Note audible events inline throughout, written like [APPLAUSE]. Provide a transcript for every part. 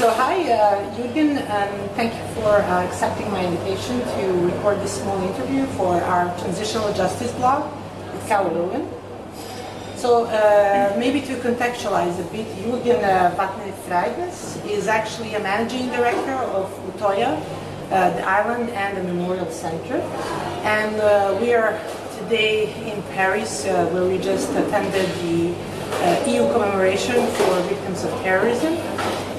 So hi, uh, Jürgen, and thank you for uh, accepting my invitation to record this small interview for our transitional justice blog with Carol Owen. So uh, maybe to contextualize a bit, Jürgen uh, Watne Frydnes is actually a managing director of Utoya, uh, the island and the memorial center. And uh, we are today in Paris where we just attended the EU commemoration for victims of terrorism.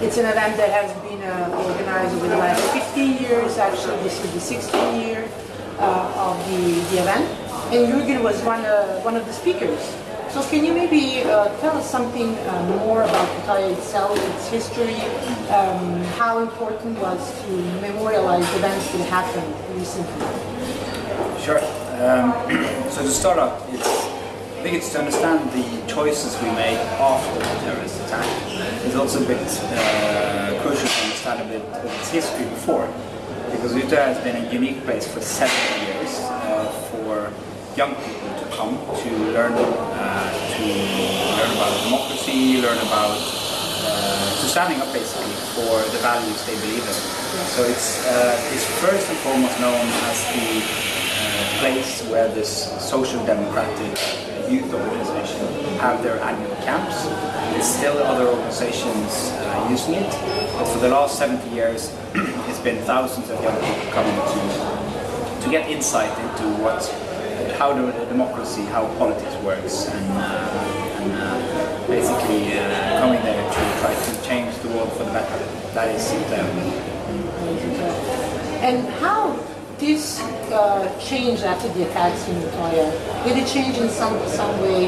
It's an event that has been uh, organized over the last 15 years. Actually, this is the 16th year uh, of the, the event. And Jürgen was one, uh, one of the speakers. So can you maybe uh, tell us something uh, more about Utoya itself, its history, um, how important was to memorialize events that happened recently? Sure. Um, [CLEARS THROAT] so to start off, it's, I think it's to understand the choices we made after the terrorist attack. It's also a bit uh, crucial to understand a bit of its history before, because Utøya has been a unique place for 70 years uh, for young people to come to learn uh, to learn about democracy, learn about uh, to standing up basically for the values they believe in. So it's uh, it's first and foremost known as the uh, place where this social democratic youth organization have their annual camps. There's still other organizations uh, using it, but for the last 70 years, [CLEARS THROAT] it's been thousands of young people coming to to get insight into what how the, the democracy, how politics works, and, uh, and uh, basically uh, coming there to try to change the world for the better. That is it. And how this uh, changed after the attacks in Utoya? Did it change in some, some way?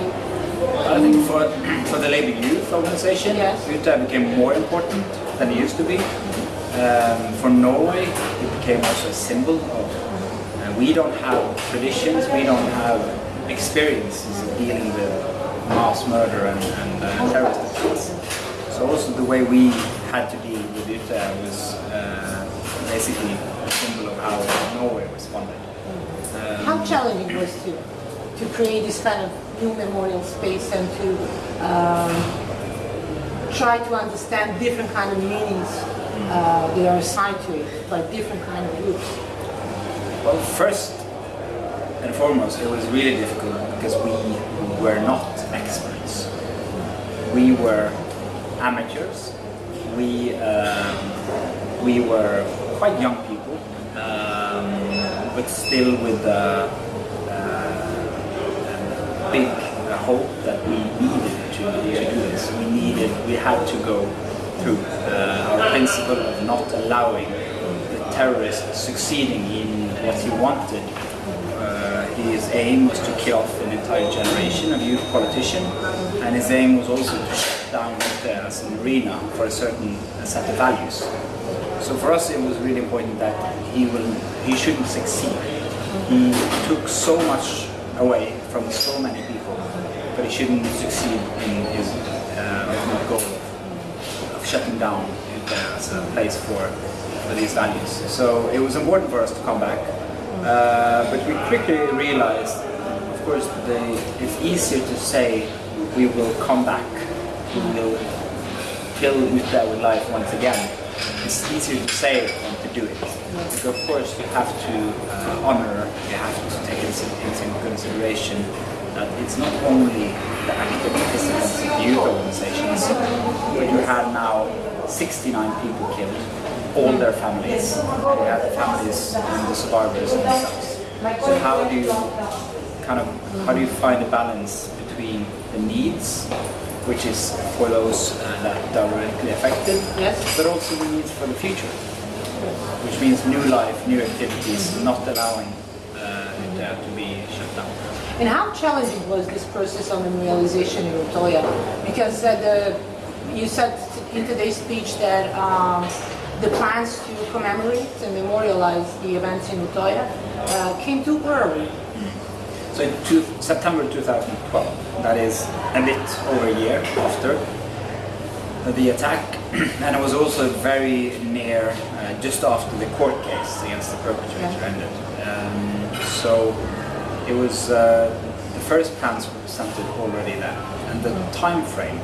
I think for, for the Labour Youth Organization, Yes. Utøya became more important than it used to be. Um, for Norway, it became also a symbol of uh, we don't have traditions, we don't have experiences of dealing with mass murder and, and uh, terrorist attacks. So also the way we had to deal with Utøya was uh, basically symbol of how Norway responded. Um, How challenging was to to create this kind of new memorial space and to um, try to understand different kind of meanings uh, that are assigned to it by different kind of groups? Well, first and foremost, it was really difficult because we were not experts. We were amateurs. We um, we were quite young people, but still with a, a big uh, hope that we needed to, to do this. We needed, we had to go through uh, our principle of not allowing the terrorist succeeding in what he wanted. Uh, his aim was to kill off an entire generation of youth politicians, and his aim was also to shut down as an arena for a certain uh, set of values. So for us, it was really important that he will, he shouldn't succeed. He took so much away from so many people, but he shouldn't succeed in his uh, ultimate goal of shutting down as a place for, for these values. So it was important for us to come back, uh, but we quickly realized, of course, the, it's easier to say we will come back, we will fill Utøya with life once again. It's easier to say than to do it. Because of course you have to uh, honor, you have to take into, consideration that it's not only the active participants of youth organizations, but you have now 69 people killed, all their families. You have the families and the survivors themselves. So how do you kind of how do you find a balance between the needs, which is for those uh, that are directly affected, Yes. but also the needs for the future, which means new life, new activities, not allowing uh, it uh, to be shut down. And how challenging was this process of memorialization in Utoya? Because uh, the, you said in today's speech that um, the plans to commemorate and memorialize the events in Utoya uh, came too early. So in two, September 2012, that is a bit over a year after the attack, [CLEARS THROAT] and it was also very near, uh, just after the court case against the perpetrator Yeah. ended. Um, so it was uh, the first plans were presented already then, and the time frame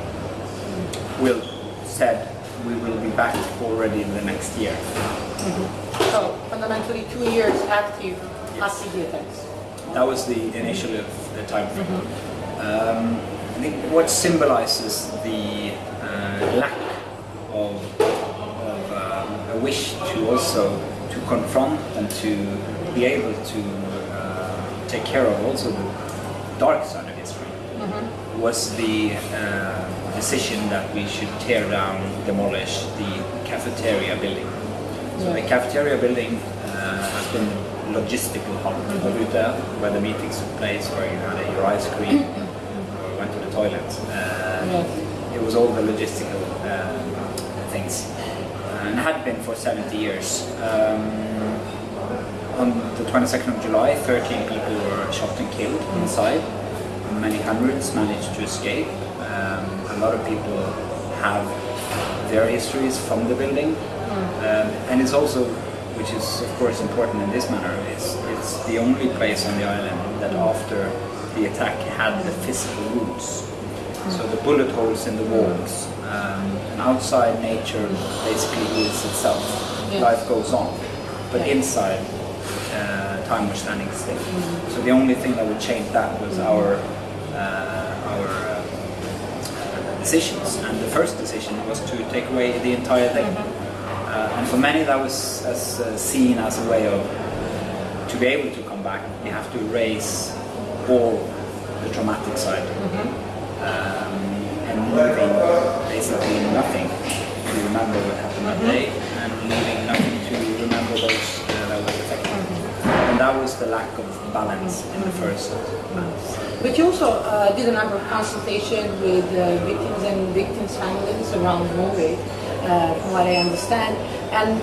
will said we will be back already in the next year. So fundamentally, two years active acid attacks. That was the initial the time frame. Um, I think what symbolizes the uh, lack of, of um, a wish to also to confront and to be able to uh, take care of also the dark side of history was the uh, decision that we should tear down, demolish the cafeteria building. So the cafeteria building uh, has been logistical hub Ute, where the meetings took place, where you had your ice cream or went to the toilet. Yes. It was all the logistical um, things, and had been for 70 years. Um, on the 22nd of July, 13 people were shot and killed inside. Many hundreds managed to escape. Um, a lot of people have their histories from the building. Um, and it's also, which is of course important in this manner, it's, it's the only place on the island that after the attack had the physical roots. So the bullet holes in the walls, um, and outside nature basically heals itself. Yeah. Life goes on. But Yeah. inside, uh, time was standing still. So the only thing that would change that was our uh, our uh, decisions. And the first decision was to take away the entire thing. Uh, and for many, that was as, uh, seen as a way of to be able to come back. You have to erase all the traumatic side. Um, and leaving basically nothing to remember what happened that day, and leaving nothing to remember those uh, that was affected. And that was the lack of balance in the first. months. But you also uh, did a number of consultations with uh, victims and victims' families around Norway, uh, from what I understand. And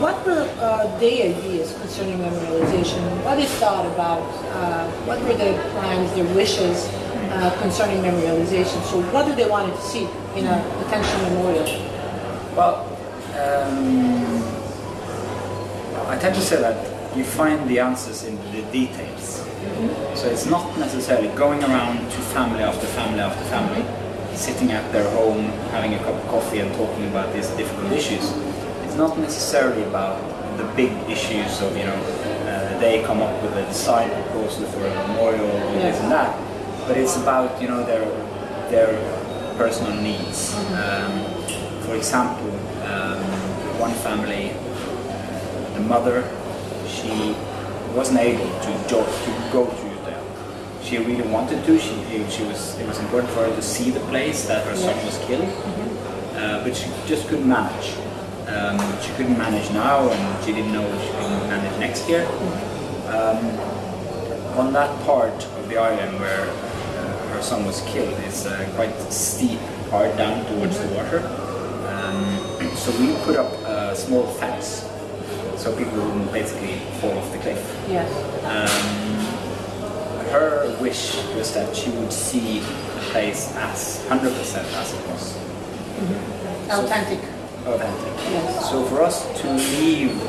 what were uh, their ideas concerning memorialization? What they thought about? Uh, what were their plans, their wishes uh, concerning memorialization? So what do they want to see in a potential memorial? Well, um, I tend to say that you find the answers in the details. So it's not necessarily going around to family after family after family, sitting at their home, having a cup of coffee and talking about these difficult issues. It's not necessarily about the big issues of, you know, uh, they come up with a design proposal for a memorial or this and that, but it's about, you know, their, their personal needs. Um, for example, um, one family, the mother, she wasn't able to, to go to. She really wanted to. She, she was. It was important for her to see the place that her son was killed, uh, but she just couldn't manage. Um, she couldn't manage now, and she didn't know if she couldn't manage next year. Um, on that part of the island where uh, her son was killed is a quite steep part down towards the water. Um, [CLEARS THROAT] so we put up a small fence so people wouldn't basically fall off the cliff. Yes. Um, her wish was that she would see the place as 100% as it was, mm-hmm. Authentic. authentic. Yes. So for us to leave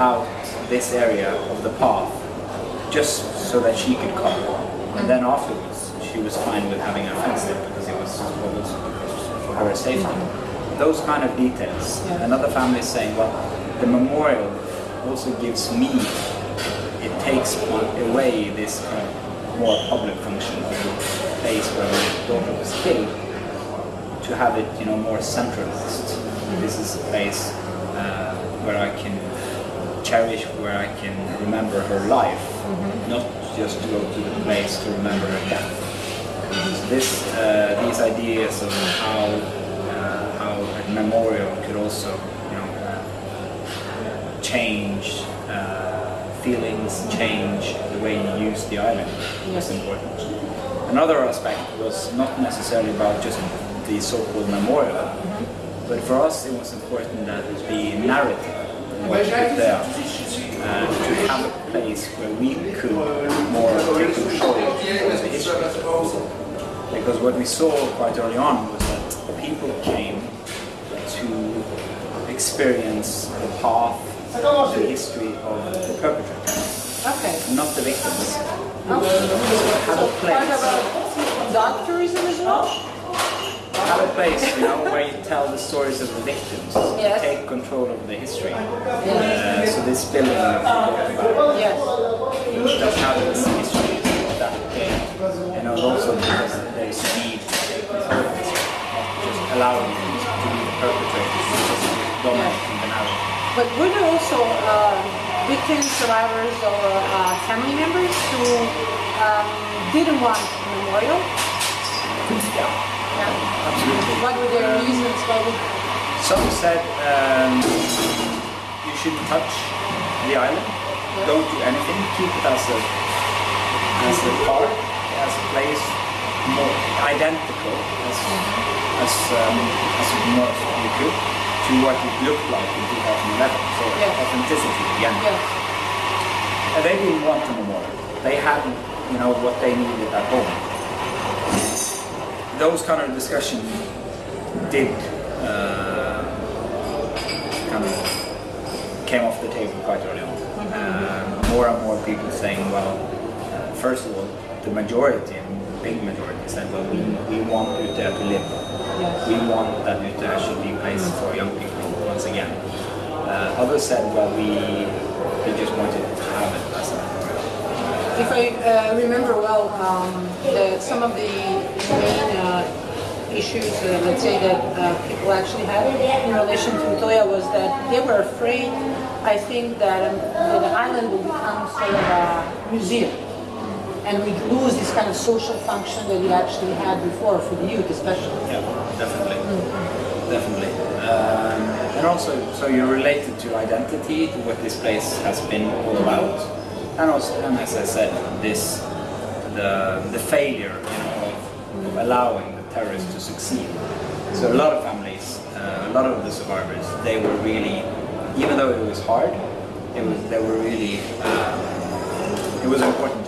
out this area of the path just so that she could come, and then mm-hmm. afterwards she was fine with having a fence there because it was what was for her safety. Mm-hmm. Those kind of details. Yeah. Another family is saying, well, the memorial also gives me, it takes away this kind of more public function of the place where my daughter was killed to have it, you know, more centralized. This is a place uh, where I can cherish, where I can remember her life, not just to go to the place to remember her death. So this, uh, these ideas of how uh, how a memorial could also, you know, uh, change feelings, change the way you use the island was important. Another aspect was not necessarily about just the so-called memorial, but for us it was important that the narrative was there and to have a place where we could more take control the history. Because what we saw quite early on was that people came to experience the path, the history of the perpetrators, Okay. not the victims. Okay. Have a place. of a doctorism as well? have a place, you know, where you tell the stories of the victims, Yes. take control of the history. Uh, so this building that we talked about Yes. does have this history of that they, you know, also because they see this whole history, not just allowing them to be the perpetrators, just dominating the narrative. But were there also victims, survivors, or uh, family members who um, didn't want a memorial? Yeah, Yeah. absolutely. What were their reasons? What would, Some said um, you shouldn't touch the island. Don't do anything. Keep it as a as a park, as a place more identical as as um, as north you could to what it looked like in 2011. So Yeah. authenticity again. yes. And they didn't want a memorial. They hadn't, you know, what they needed at home. Those kind of discussions did uh, kind of came off the table quite early on. Uh, more and more people saying, well, uh, first of all, the majority, big majority, said, well, we, we want Utøya to live. Yes. We want that Utøya should be a place for young people once again. Uh, others said, well, we, we just wanted to have it as a. If I uh, remember well, um, the, some of the main uh, issues, uh, let's say, that uh, people actually had in relation to Utoya was that they were afraid, I think, that, um, that the island would become sort of a museum. And we'd lose this kind of social function that we actually had before for the youth, especially. Yeah, definitely. Definitely. Um, and also, so you're related to identity, to what this place has been all about. And also, and as I said, this, the, the failure you know, of, of allowing the terrorists to succeed. So a lot of families, uh, a lot of the survivors, they were really, even though it was hard, it was, they were really, um, it was important